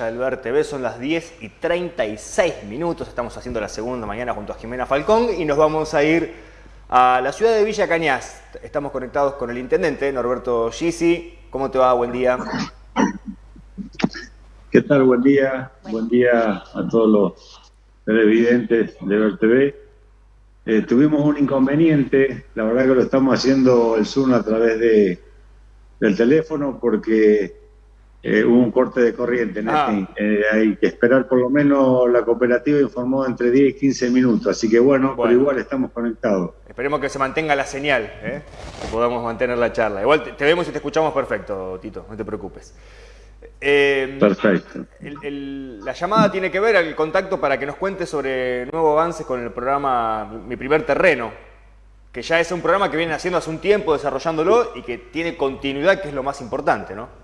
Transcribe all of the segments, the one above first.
Albert TV, son las 10 y 36 minutos, estamos haciendo la segunda mañana junto a Jimena Falcón y nos vamos a ir a la ciudad de Villa Cañas. Estamos conectados con el intendente Norberto Gisi. ¿Cómo te va? Buen día. ¿Qué tal? Buen día. Buen día a todos los televidentes de Ver TV. Eh, tuvimos un inconveniente, la verdad que lo estamos haciendo el Zoom a través de, del teléfono porque eh, hubo un corte de corriente. Ah. Eh, hay que esperar por lo menos, la cooperativa informó entre 10 y 15 minutos, así que bueno, pero igual estamos conectados. Esperemos que se mantenga la señal, ¿eh? que podamos mantener la charla. Igual te, vemos y te escuchamos perfecto, Tito, no te preocupes. Perfecto. la llamada tiene que ver el contacto para que nos cuentes sobre nuevo avance con el programa Mi Primer Terreno, que ya es un programa que viene haciendo hace un tiempo desarrollándolo y que tiene continuidad, que es lo más importante, ¿no?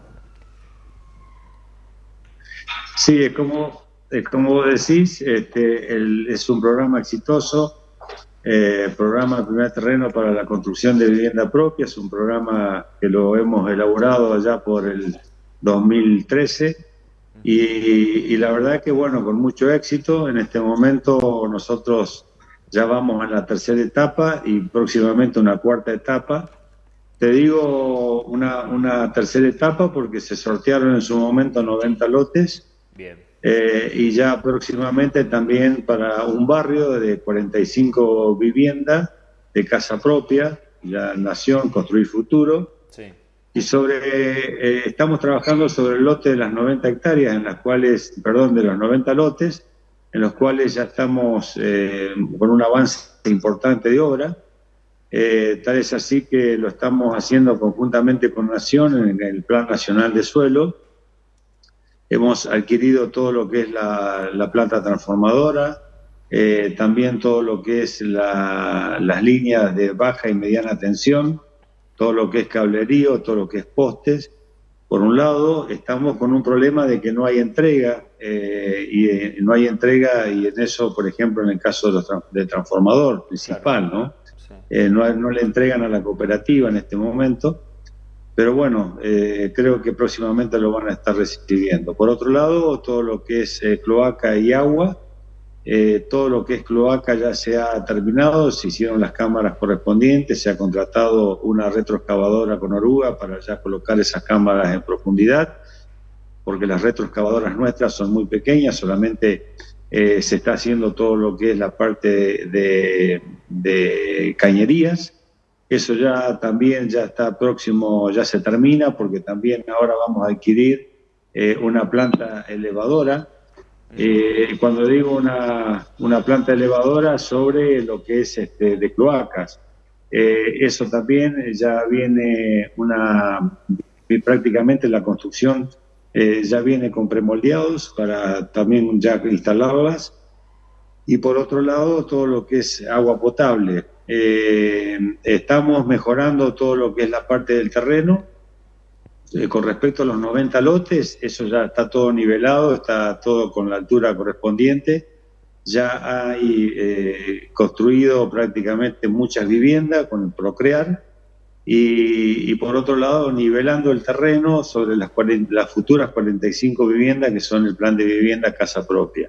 Sí, es como, como vos decís, este, es un programa exitoso, eh, programa primer terreno para la construcción de vivienda propia, es un programa que lo hemos elaborado allá por el 2013 y, y la verdad que bueno, con mucho éxito, en este momento nosotros ya vamos a la tercera etapa y próximamente una cuarta etapa. Te digo una, una tercera etapa porque se sortearon en su momento 90 lotes Bien. Eh, y ya próximamente también para un barrio de 45 viviendas de casa propia, ya Nación, Construir Futuro. Y sobre, eh, estamos trabajando sobre el lote de las 90 hectáreas, en las cuales, perdón, de los 90 lotes, en los cuales ya estamos eh, con un avance importante de obra. tal es así que lo estamos haciendo conjuntamente con Nación en el Plan Nacional de Suelo Hemos adquirido todo lo que es la, planta transformadora, eh, también todo lo que es las líneas de baja y mediana tensión, todo lo que es cablerío, todo lo que es postes. Por un lado, estamos con un problema de que no hay entrega, eh, y eh, no hay entrega, y en eso, por ejemplo, en el caso de del transformador principal, ¿no? no, no le entregan a la cooperativa en este momento pero bueno, eh, creo que próximamente lo van a estar recibiendo. Por otro lado, todo lo que es eh, cloaca y agua, eh, todo lo que es cloaca ya se ha terminado, se hicieron las cámaras correspondientes, se ha contratado una retroexcavadora con oruga para ya colocar esas cámaras en profundidad, porque las retroexcavadoras nuestras son muy pequeñas, solamente se está haciendo todo lo que es la parte de, de cañerías eso ya también ya está próximo, ya se termina, porque también ahora vamos a adquirir eh, una planta elevadora. Eh, cuando digo una, una, planta elevadora sobre lo que es este, de cloacas, eh, eso también ya viene una, prácticamente la construcción ya viene con premoldeados para también ya instalarlas. Y por otro lado, todo lo que es agua potable, eh, estamos mejorando todo lo que es la parte del terreno. Eh, con respecto a los 90 lotes, eso ya está todo nivelado, está todo con la altura correspondiente. Ya hay eh, construido prácticamente muchas viviendas con el Procrear. Y, por otro lado, nivelando el terreno sobre las, las futuras 45 viviendas que son el plan de vivienda casa propia.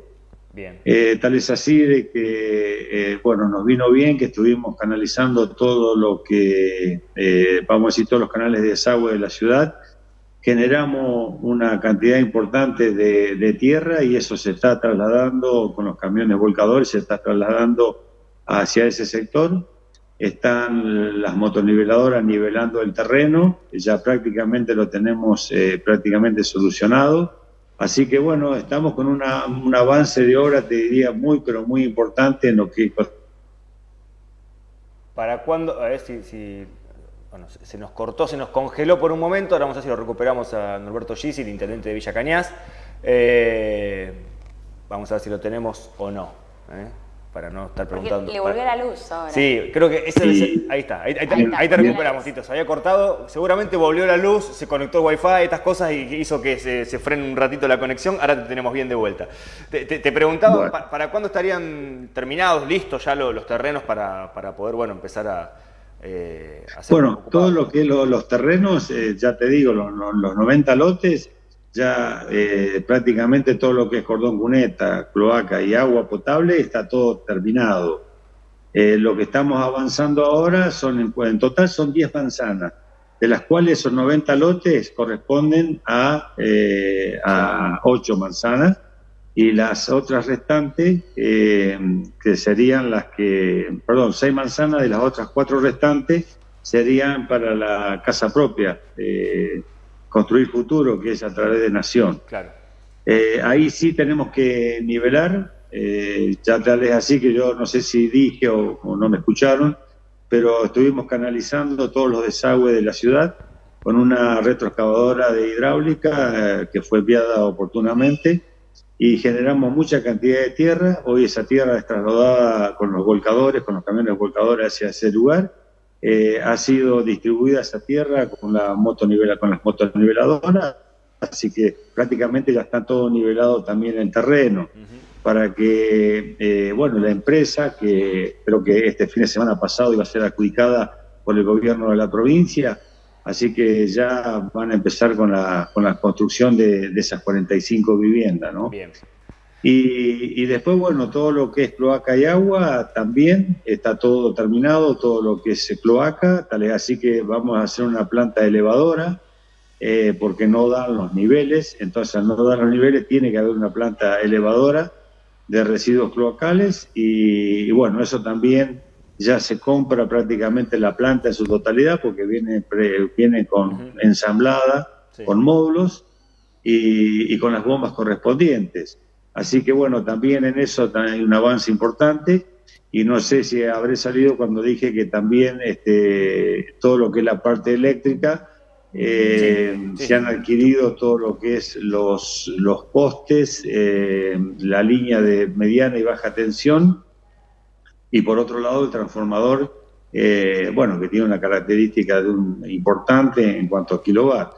Eh, tal es así de que, eh, bueno, nos vino bien que estuvimos canalizando todo lo que, eh, vamos a decir, todos los canales de desagüe de la ciudad. Generamos una cantidad importante de, tierra y eso se está trasladando con los camiones volcadores, se está trasladando hacia ese sector. Están las motoniveladoras nivelando el terreno, ya prácticamente lo tenemos prácticamente solucionado Así que bueno, estamos con una, un avance de obra, te diría, muy, pero muy importante en lo que... ¿Para cuándo? A ver si, bueno, se nos cortó, se nos congeló por un momento, ahora vamos a ver si lo recuperamos a Norberto Gisi, el intendente de Villa Cañas. Eh, vamos a ver si lo tenemos o no. ¿eh? Para no estar preguntando. le volvió la luz ahora. Sí, creo que ese ahí está, ahí, te recuperamos, Tito. Se había cortado, seguramente volvió la luz, se conectó el wifi, estas cosas y hizo que se, se frene un ratito la conexión. Ahora te tenemos bien de vuelta. Te, preguntaba, ¿para, cuándo estarían terminados, listos ya los, terrenos para, poder, bueno, empezar a... Eh, hacer bueno, todo lo que los terrenos, eh, ya te digo, los, los 90 lotes ya eh, prácticamente todo lo que es cordón cuneta, cloaca y agua potable está todo terminado. Eh, lo que estamos avanzando ahora son, en, total son 10 manzanas, de las cuales esos 90 lotes corresponden a, eh, a 8 manzanas y las otras restantes, que serían las que, perdón, 6 manzanas de las otras 4 restantes serían para la casa propia construir futuro, que es a través de Nación. Claro. Eh, ahí sí tenemos que nivelar, eh, ya tal es así que yo no sé si dije o, no me escucharon, pero estuvimos canalizando todos los desagües de la ciudad con una retroexcavadora de hidráulica eh, que fue enviada oportunamente y generamos mucha cantidad de tierra. Hoy esa tierra es trasladada con los volcadores, con los camiones volcadores hacia ese lugar eh, ha sido distribuida esa tierra con, la motonivela, con las motoniveladoras, así que prácticamente ya está todo nivelado también en el terreno, para que, eh, bueno, la empresa, que creo que este fin de semana pasado iba a ser adjudicada por el gobierno de la provincia, así que ya van a empezar con la, con la construcción de, de esas 45 viviendas, ¿no? Bien. Y, después, bueno, todo lo que es cloaca y agua también está todo terminado, todo lo que es cloaca, tal es así que vamos a hacer una planta elevadora eh, porque no dan los niveles, entonces al no dar los niveles tiene que haber una planta elevadora de residuos cloacales. Y, bueno, eso también ya se compra prácticamente la planta en su totalidad porque viene, viene con ensamblada, con módulos y con las bombas correspondientes. Así que bueno, también en eso hay un avance importante. Y no sé si habré salido cuando dije que también este, todo lo que es la parte eléctrica, eh, se han adquirido todo lo que es los, los postes, eh, la línea de mediana y baja tensión. Y por otro lado el transformador, eh, bueno, que tiene una característica de un, importante en cuanto a kilowatt.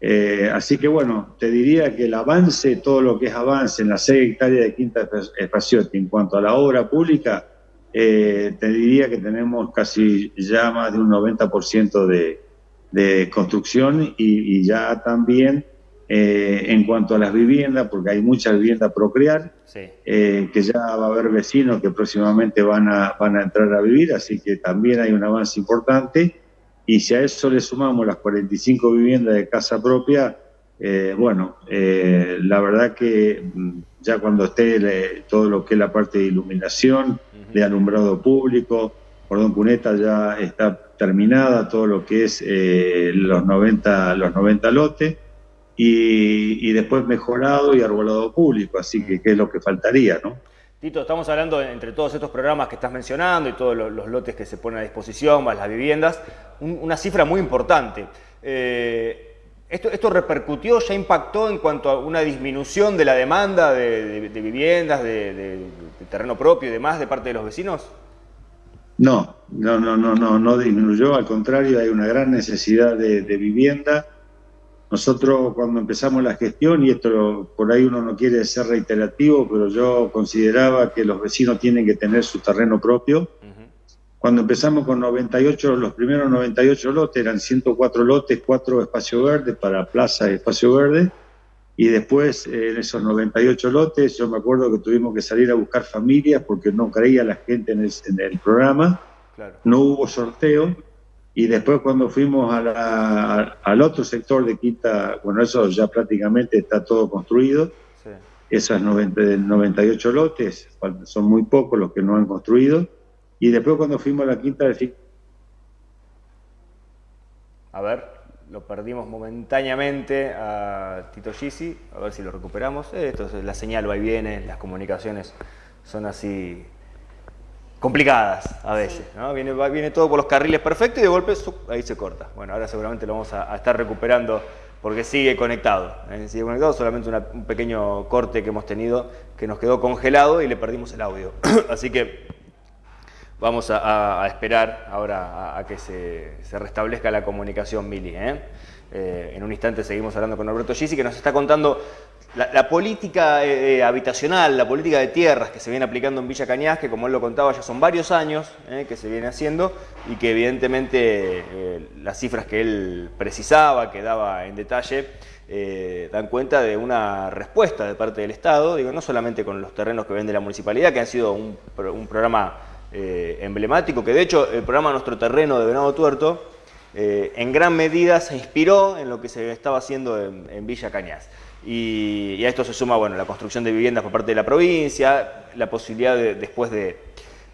Eh, así que bueno, te diría que el avance, todo lo que es avance en las 6 hectáreas de Quinta Espaciotti en cuanto a la obra pública, eh, te diría que tenemos casi ya más de un 90% de, de construcción y, ya también eh, en cuanto a las viviendas, porque hay muchas viviendas por crear, que ya va a haber vecinos que próximamente van a, van a entrar a vivir, así que también hay un avance importante. Y si a eso le sumamos las 45 viviendas de casa propia, eh, bueno, eh, la verdad que mm, ya cuando esté todo lo que es la parte de iluminación, de alumbrado público, Cordón Cuneta ya está terminada, todo lo que es eh, los, 90, los 90 lotes, y, y, después mejorado y arbolado público, así que qué es lo que faltaría, ¿no? Tito, estamos hablando entre todos estos programas que estás mencionando y todos los, lotes que se ponen a disposición, las viviendas, una cifra muy importante. Eh, esto, repercutió, ya impactó en cuanto a una disminución de la demanda de, viviendas, de, terreno propio y demás de parte de los vecinos? No, no, no, no, no, no disminuyó, al contrario, hay una gran necesidad de vivienda nosotros cuando empezamos la gestión, y esto por ahí uno no quiere ser reiterativo, pero yo consideraba que los vecinos tienen que tener su terreno propio. Cuando empezamos con 98, los primeros 98 lotes eran 104 lotes, 4 espacios verdes para plaza y espacio verde. Y después en esos 98 lotes, yo me acuerdo que tuvimos que salir a buscar familias porque no creía la gente en el, programa. No hubo sorteo y después cuando fuimos al otro sector de Quinta, bueno, eso ya prácticamente está todo construido. Esas 98 lotes, son muy pocos los que no han construido. Y después cuando fuimos a la Quinta de A ver, lo perdimos momentáneamente a Tito Gisi, a ver si lo recuperamos. Esto es la señal va y viene, las comunicaciones son así complicadas a veces, ¿no? Viene, viene todo por los carriles perfectos y de golpe ahí se corta. Bueno, ahora seguramente lo vamos a, estar recuperando porque sigue conectado. ¿eh? Sigue conectado, solamente un pequeño corte que hemos tenido que nos quedó congelado y le perdimos el audio. Así que vamos a, esperar ahora a, que se, restablezca la comunicación, Mili. ¿eh? Eh, en un instante seguimos hablando con Alberto Gisi que nos está contando la, política eh, eh, habitacional, la política de tierras que se viene aplicando en Villa Cañas, que como él lo contaba ya son varios años eh, que se viene haciendo y que evidentemente las cifras que él precisaba, que daba en detalle, dan cuenta de una respuesta de parte del Estado, digo, no solamente con los terrenos que vende la municipalidad, que han sido un, programa emblemático, que de hecho el programa Nuestro Terreno de Venado Tuerto en gran medida se inspiró en lo que se estaba haciendo en Villa Cañas. Y, a esto se suma bueno, la construcción de viviendas por parte de la provincia, la posibilidad después de,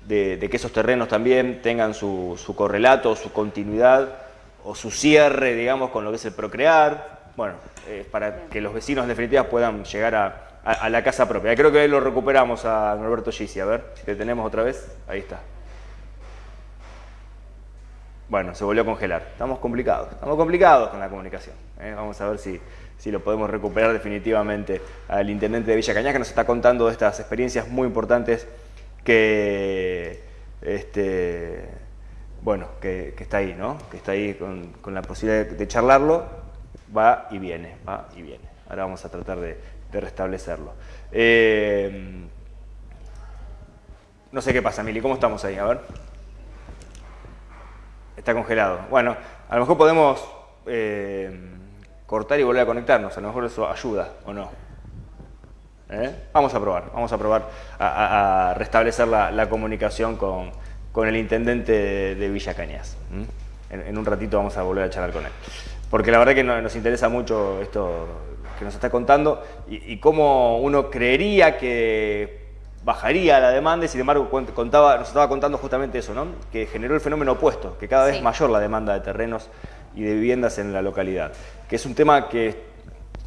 que esos terrenos también tengan su, correlato, su continuidad o su cierre, digamos, con lo que es el procrear, bueno, eh, para que los vecinos en definitiva puedan llegar a, la casa propia. Creo que ahí lo recuperamos a Norberto Gisi, a ver si te tenemos otra vez, ahí está. Bueno, se volvió a congelar. Estamos complicados, estamos complicados con la comunicación. ¿eh? Vamos a ver si, si lo podemos recuperar definitivamente al intendente de Villa Cañas, que nos está contando estas experiencias muy importantes que, este, bueno, que, está ahí, ¿no? Que está ahí con, la posibilidad de, charlarlo, va y viene, va y viene. Ahora vamos a tratar de, restablecerlo. Eh, no sé qué pasa, Mili, ¿cómo estamos ahí? A ver. Está congelado. Bueno, a lo mejor podemos... Eh, cortar y volver a conectarnos. A lo mejor eso ayuda o no. ¿Eh? Vamos a probar, vamos a probar a, restablecer la, comunicación con, el intendente de, Villa Cañas. En, un ratito vamos a volver a charlar con él. Porque la verdad que nos interesa mucho esto que nos está contando y, cómo uno creería que bajaría la demanda y sin embargo contaba, nos estaba contando justamente eso, ¿no? que generó el fenómeno opuesto, que cada vez mayor la demanda de terrenos y de viviendas en la localidad que es un tema que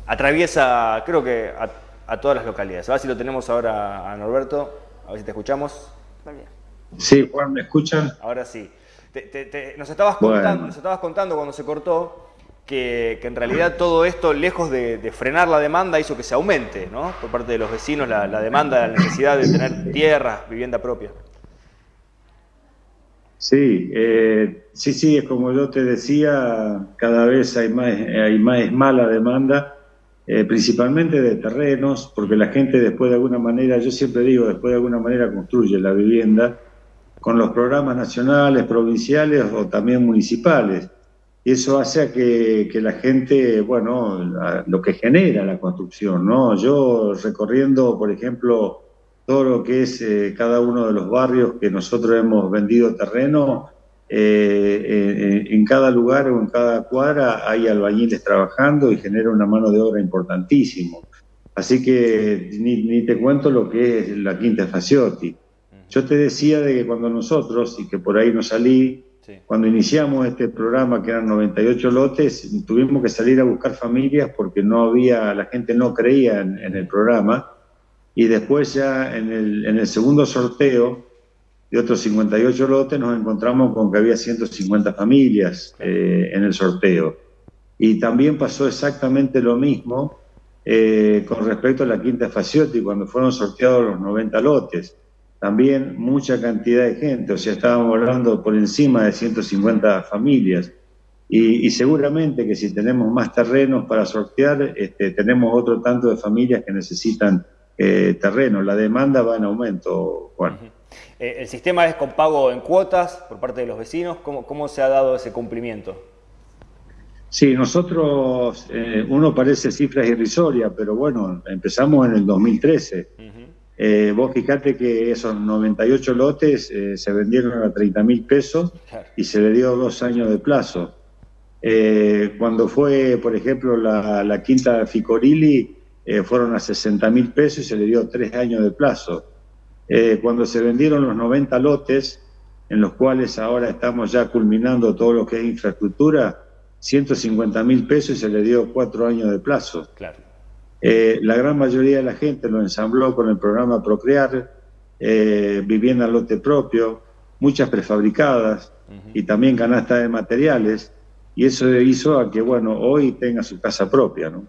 atraviesa, creo que a, todas las localidades. A ver si lo tenemos ahora a Norberto, a ver si te escuchamos. Sí, Juan, ¿me escuchan? Ahora sí. nos, estabas contando, nos estabas contando cuando se cortó que, en realidad todo esto, lejos de, frenar la demanda, hizo que se aumente, ¿no? Por parte de los vecinos, la, demanda, la necesidad de tener tierras, vivienda propia. Sí, eh, sí, sí, es como yo te decía, cada vez hay más, hay más mala demanda, eh, principalmente de terrenos, porque la gente después de alguna manera, yo siempre digo, después de alguna manera construye la vivienda con los programas nacionales, provinciales o también municipales. Y eso hace a que, que la gente, bueno, lo que genera la construcción, ¿no? Yo recorriendo, por ejemplo, todo lo que es eh, cada uno de los barrios que nosotros hemos vendido terreno, eh, eh, en cada lugar o en cada cuadra hay albañiles trabajando y genera una mano de obra importantísimo. Así que ni, te cuento lo que es la Quinta Faciotti. Yo te decía de que cuando nosotros, y que por ahí no salí, cuando iniciamos este programa, que eran 98 lotes, tuvimos que salir a buscar familias porque no había, la gente no creía en el programa y después ya en el, en el segundo sorteo de otros 58 lotes nos encontramos con que había 150 familias eh, en el sorteo. Y también pasó exactamente lo mismo eh, con respecto a la Quinta Faciotti, cuando fueron sorteados los 90 lotes. También mucha cantidad de gente, o sea, estábamos hablando por encima de 150 familias. Y, seguramente que si tenemos más terrenos para sortear, este, tenemos otro tanto de familias que necesitan eh, terreno. La demanda va en aumento, Juan. Eh, ¿El sistema es con pago en cuotas por parte de los vecinos? ¿Cómo, cómo se ha dado ese cumplimiento? Sí, nosotros, eh, uno parece cifras irrisorias, pero bueno, empezamos en el 2013. Vos fijate que esos 98 lotes se vendieron a 30 mil pesos y se le dio dos años de plazo. cuando fue, por ejemplo, la, la quinta Ficorilli, eh, fueron a 60 mil pesos y se le dio tres años de plazo. Eh, cuando se vendieron los 90 lotes, en los cuales ahora estamos ya culminando todo lo que es infraestructura, 150 mil pesos y se le dio cuatro años de plazo. Claro. Eh, la gran mayoría de la gente lo ensambló con el programa Procrear, vivienda lote propio, muchas prefabricadas y también canasta de materiales, y eso hizo a que, bueno, hoy tenga su casa propia, ¿no?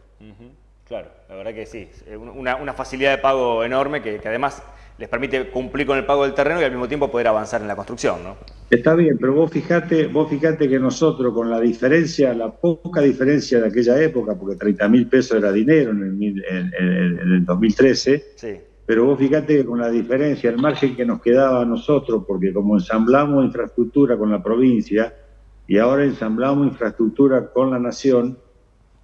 Claro verdad que sí. Una, facilidad de pago enorme que, además les permite cumplir con el pago del terreno y al mismo tiempo poder avanzar en la construcción, ¿no? Está bien, pero vos fijate, vos fijate que nosotros con la diferencia, la poca diferencia de aquella época, porque 30 mil pesos era dinero en el, en el 2013, sí. pero vos fíjate que con la diferencia, el margen que nos quedaba a nosotros, porque como ensamblamos infraestructura con la provincia y ahora ensamblamos infraestructura con la nación,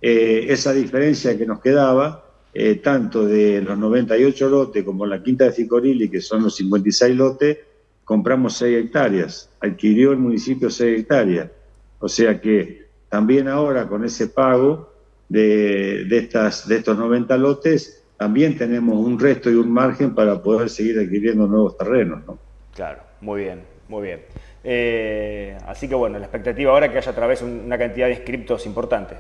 eh, esa diferencia que nos quedaba, eh, tanto de los 98 lotes como la quinta de Cicorili, que son los 56 lotes, compramos 6 hectáreas, adquirió el municipio 6 hectáreas. O sea que también ahora con ese pago de, de, estas, de estos 90 lotes, también tenemos un resto y un margen para poder seguir adquiriendo nuevos terrenos. ¿no? Claro, muy bien, muy bien. Eh, así que bueno, la expectativa ahora es que haya a través una cantidad de inscriptos importante.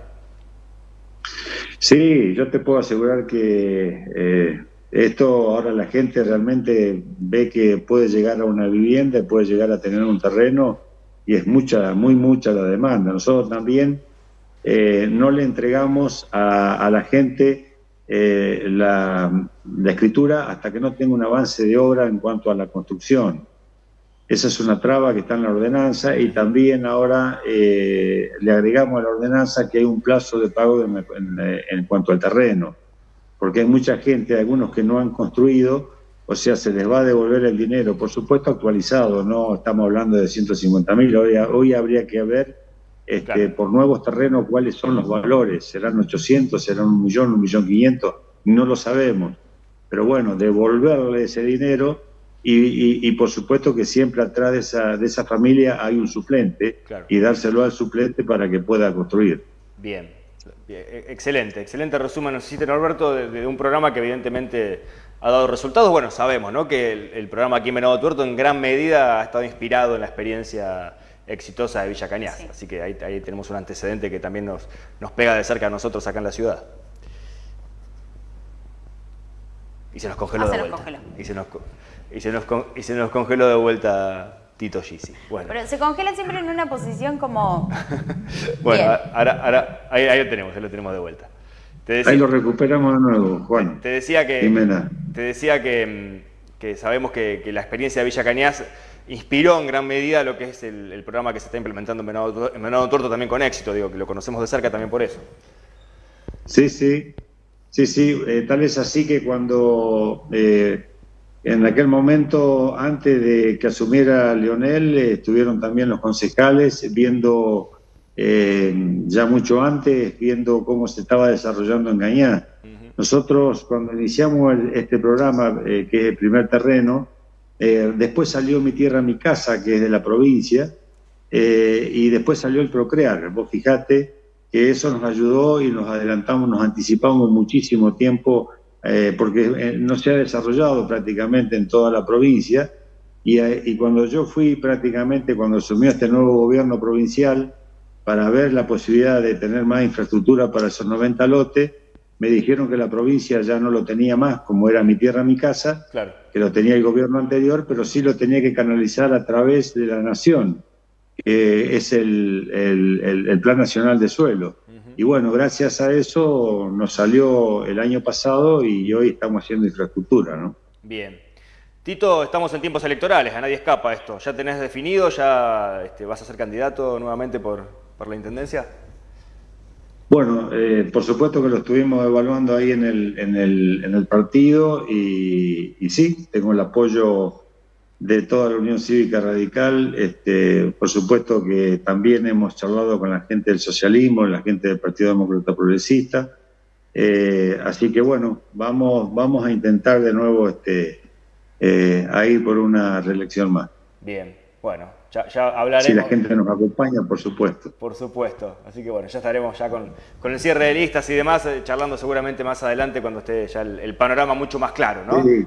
Sí, yo te puedo asegurar que eh, esto ahora la gente realmente ve que puede llegar a una vivienda, puede llegar a tener un terreno y es mucha, muy mucha la demanda. Nosotros también eh, no le entregamos a, a la gente eh, la, escritura hasta que no tenga un avance de obra en cuanto a la construcción. Esa es una traba que está en la ordenanza y también ahora eh, le agregamos a la ordenanza que hay un plazo de pago en, cuanto al terreno, porque hay mucha gente, algunos que no han construido, o sea, se les va a devolver el dinero, por supuesto actualizado, no estamos hablando de 150 mil, hoy, hoy habría que ver este, por nuevos terrenos cuáles son los valores, serán 800, serán un millón, un millón quinientos, no lo sabemos. Pero bueno, devolverle ese dinero y, por supuesto que siempre atrás de esa, de esa familia hay un suplente y dárselo al suplente para que pueda construir. Bien, e, excelente, excelente resumen, nos hiciste Norberto, de, un programa que evidentemente ha dado resultados. Bueno, sabemos ¿no? que el, programa aquí en Venado Tuerto en gran medida ha estado inspirado en la experiencia exitosa de Villa Cañas. Así que ahí, tenemos un antecedente que también nos, nos pega de cerca a nosotros acá en la ciudad. Y se nos congeló ah, de vuelta. Y, se nos, y, se nos, y se nos congeló de vuelta Tito Gisi. Bueno. Pero se congela siempre en una posición como... bueno, ahora, ahora ahí, ahí, lo tenemos, ahí lo tenemos de vuelta. ahí lo recuperamos de nuevo, Juan. Te decía que, te decía que, que sabemos que, que, la experiencia de Villa Cañas inspiró en gran medida lo que es el, programa que se está implementando en Venado, Tuerto también con éxito, digo, que lo conocemos de cerca también por eso. Sí, sí, sí, sí, eh, tal vez así que cuando eh, en aquel momento, antes de que asumiera Leonel, eh, estuvieron también los concejales viendo, ya mucho antes, viendo cómo se estaba desarrollando en Gañá. Nosotros cuando iniciamos este programa, que es el primer terreno, eh, después salió Mi Tierra, Mi Casa, que es de la provincia, eh, y después salió el Procrear. Vos fijate que eso nos ayudó y nos adelantamos, nos anticipamos muchísimo tiempo, eh, porque no se ha desarrollado prácticamente en toda la provincia. Y, y, cuando yo fui prácticamente, cuando asumió este nuevo gobierno provincial, para ver la posibilidad de tener más infraestructura para esos 90 lotes, me dijeron que la provincia ya no lo tenía más, como era mi tierra, mi casa, que lo tenía el gobierno anterior, pero sí lo tenía que canalizar a través de la nación, que es el, Plan Nacional de Suelo. Y bueno, gracias a eso nos salió el año pasado y hoy estamos haciendo infraestructura, ¿no? Bien. Tito, estamos en tiempos electorales, a nadie escapa esto. ¿Ya tenés definido? ¿Ya este, vas a ser candidato nuevamente por, por la Intendencia? Bueno, eh, por supuesto que lo estuvimos evaluando ahí en el, en el, en el partido y, sí, tengo el apoyo de toda la Unión Cívica Radical. Este, por supuesto que también hemos charlado con la gente del socialismo, la gente del Partido Demócrata Progresista. Eh, así que bueno, vamos, vamos a intentar de nuevo este, eh, a ir por una reelección más. Bien, bueno, ya, hablaremos. Si la gente nos acompaña, por supuesto. Por supuesto. Así que bueno, ya estaremos ya con, el cierre de listas y demás, eh, charlando seguramente más adelante cuando esté ya el, panorama mucho más claro, ¿no? Sí.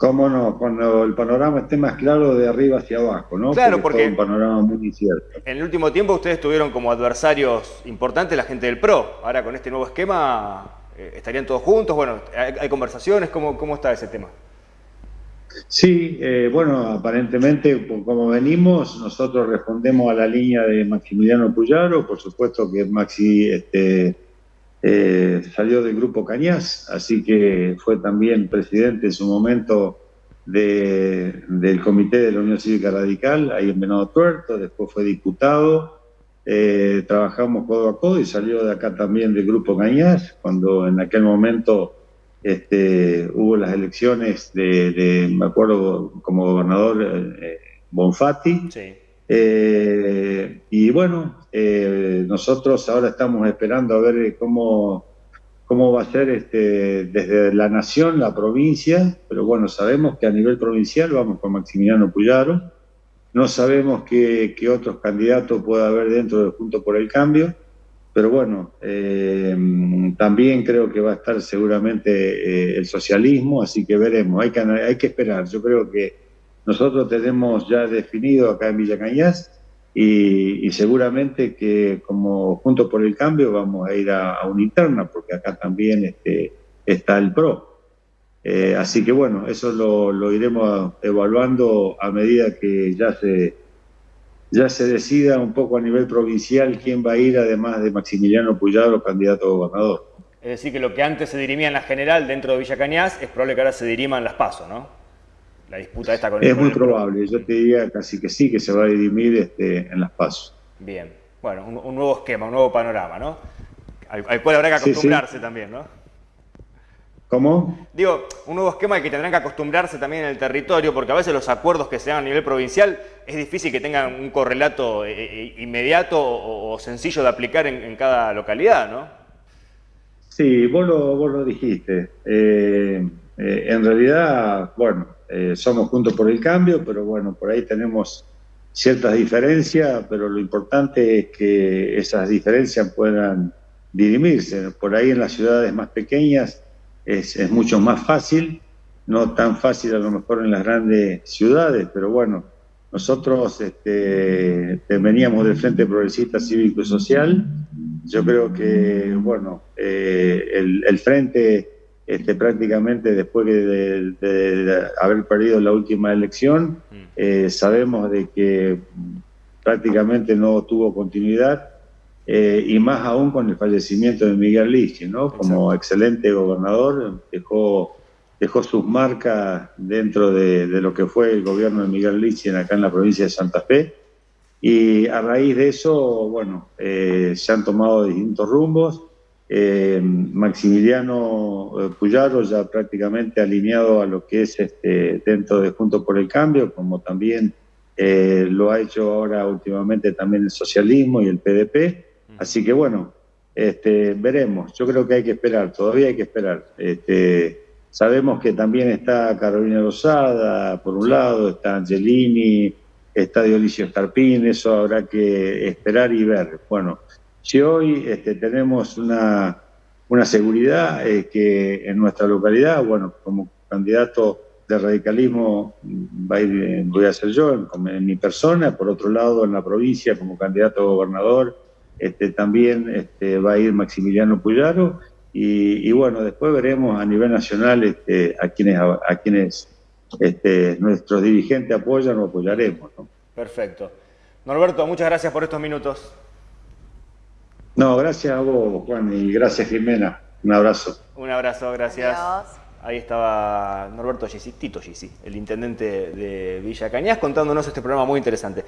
Cómo no, cuando el panorama esté más claro de arriba hacia abajo, ¿no? Claro, porque, un panorama muy incierto. En el último tiempo ustedes tuvieron como adversarios importantes la gente del PRO. Ahora con este nuevo esquema, eh, ¿estarían todos juntos? Bueno, ¿hay, conversaciones? ¿Cómo, ¿Cómo está ese tema? Sí, eh, bueno, aparentemente, como venimos, nosotros respondemos a la línea de Maximiliano Puyaro, por supuesto que Maxi este, eh, salió del grupo Cañas, así que fue también presidente en su momento del comité de la Unión Cívica Radical, ahí en Venado Tuerto, después fue diputado, eh, trabajamos codo a codo y salió de acá también del grupo Cañas, cuando en aquel momento este, hubo las elecciones de, me acuerdo, como gobernador eh, Bonfatti. Y bueno, nosotros ahora estamos esperando a ver cómo cómo va a ser este, desde la nación, la provincia, pero bueno, sabemos que a nivel provincial vamos con Maximiliano Puyaro, no sabemos qué, otros candidatos puede haber dentro del Junto por el Cambio, pero bueno, eh, también creo que va a estar seguramente eh, el socialismo, así que veremos, hay que, hay que esperar, yo creo que nosotros tenemos ya definido acá en Villa Cañas y, seguramente que como Junto por el Cambio vamos a ir a, una interna, porque acá también este, está el PRO. Eh, así que bueno, eso lo, iremos evaluando a medida que ya se, ya se decida un poco a nivel provincial quién va a ir, además de Maximiliano Puyaro, candidato a gobernador. Es decir, que lo que antes se dirimía en la general dentro de Villa Cañas es probable que ahora se dirima en las PASO, ¿no? La disputa esta con Es muy probable, yo te diría casi que sí, que se va a dirimir este, en las pasos. Bien, bueno, un, nuevo esquema, un nuevo panorama, ¿no? Al, cual habrá que acostumbrarse también, ¿no? ¿Cómo? Digo, un nuevo esquema al que tendrán que acostumbrarse también en el territorio, porque a veces los acuerdos que se dan a nivel provincial es difícil que tengan un correlato eh, eh, inmediato o, sencillo de aplicar en, cada localidad, ¿no? Sí, vos lo, vos lo dijiste. Eh, en realidad, bueno, eh, somos juntos por el cambio, pero bueno, por ahí tenemos ciertas diferencias, pero lo importante es que esas diferencias puedan dirimirse. Por ahí en las ciudades más pequeñas es, mucho más fácil, no tan fácil a lo mejor en las grandes ciudades, pero bueno, nosotros este, veníamos del Frente Progresista Cívico y Social. Yo creo que, bueno, eh, el, el Frente este, prácticamente después de, haber perdido la última elección, mm. eh, sabemos de que prácticamente no tuvo continuidad eh, y más aún con el fallecimiento de Miguel Lichi, ¿no? Como excelente gobernador, dejó, dejó sus marcas dentro de, lo que fue el gobierno de Miguel Lichi acá en la provincia de Santa Fe. Y a raíz de eso, bueno, eh, se han tomado distintos rumbos. Eh, Maximiliano eh, Puyaro ya prácticamente alineado a lo que es este, dentro de Junto por el Cambio, como también eh, lo ha hecho ahora últimamente también el socialismo y el PDP. Así que bueno, este, veremos. Yo creo que hay que esperar, todavía hay que esperar. Este, sabemos que también está Carolina Rosada, por un lado, está Angelini, está Dionisio Escarpín, eso habrá que esperar y ver. Bueno, si hoy este, tenemos una, una seguridad es que en nuestra localidad, bueno, como candidato de radicalismo a ir, voy a ser yo en, mi persona, por otro lado en la provincia como candidato a gobernador este, también este, va a ir Maximiliano Puyaro y, bueno, después veremos a nivel nacional a quienes, a, quienes nuestros dirigentes apoyan o apoyaremos. Perfecto. Norberto, muchas gracias por estos minutos. No, gracias a vos, Juan, y gracias, Jimena. Un abrazo. Un abrazo, gracias. Ahí estaba Norberto Gissi, Tito Gissi, el intendente de Villa Cañas, contándonos este programa muy interesante.